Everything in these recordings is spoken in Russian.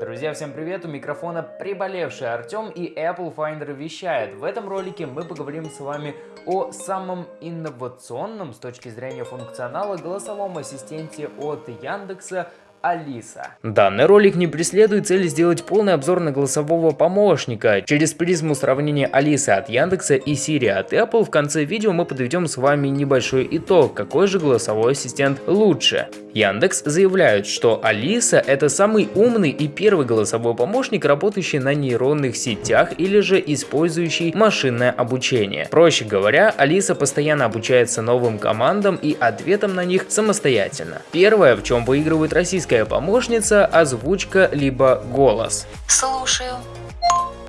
Друзья, всем привет! У микрофона приболевший Артем и Apple Finder вещает. В этом ролике мы поговорим с вами о самом инновационном с точки зрения функционала голосовом ассистенте от Яндекса Алиса. Данный ролик не преследует цели сделать полный обзор на голосового помощника. Через призму сравнения Алисы от Яндекса и Siri от Apple в конце видео мы подведем с вами небольшой итог, какой же голосовой ассистент лучше. Яндекс заявляют, что Алиса это самый умный и первый голосовой помощник, работающий на нейронных сетях или же использующий машинное обучение. Проще говоря, Алиса постоянно обучается новым командам и ответам на них самостоятельно. Первое, в чем выигрывает российская помощница, озвучка либо голос. Слушаю.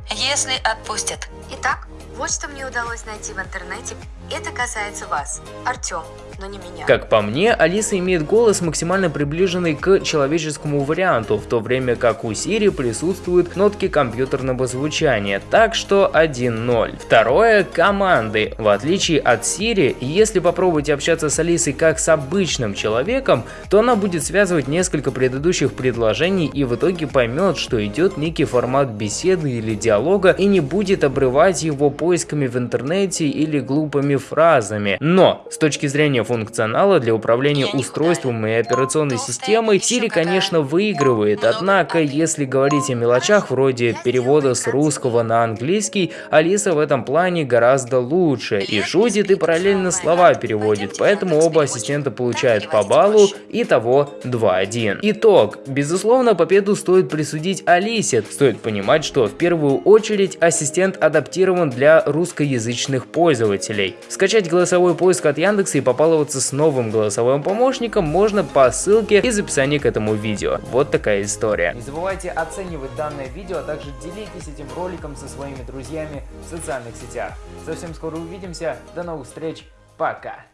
Если отпустят. Итак, вот что мне удалось найти в интернете. Это касается вас, Артем, но не меня. Как по мне, Алиса имеет голос максимально приближенный к человеческому варианту, в то время как у Siri присутствуют нотки компьютерного звучания, так что 1-0. Второе – команды. В отличие от Siri, если попробовать общаться с Алисой как с обычным человеком, то она будет связывать несколько предыдущих предложений и в итоге поймет, что идет некий формат беседы или диалога и не будет обрывать его поисками в интернете или глупыми фразами. Но с точки зрения функционала для управления устройством и операционной системой Siri, конечно, выигрывает. Однако, если говорить о мелочах вроде перевода с русского на английский, Алиса в этом плане гораздо лучше. И шутит, и параллельно слова переводит. Поэтому оба ассистента получают по баллу, и того 2-1. Итог. Безусловно, победу стоит присудить Алисе. Стоит понимать, что в первую очередь ассистент адаптирован для русскоязычных пользователей. Скачать голосовой поиск от Яндекса и попаловаться с новым голосовым помощником можно по ссылке из описания к этому видео. Вот такая история. Не забывайте оценивать данное видео, а также делитесь этим роликом со своими друзьями в социальных сетях. Совсем скоро увидимся, до новых встреч, пока!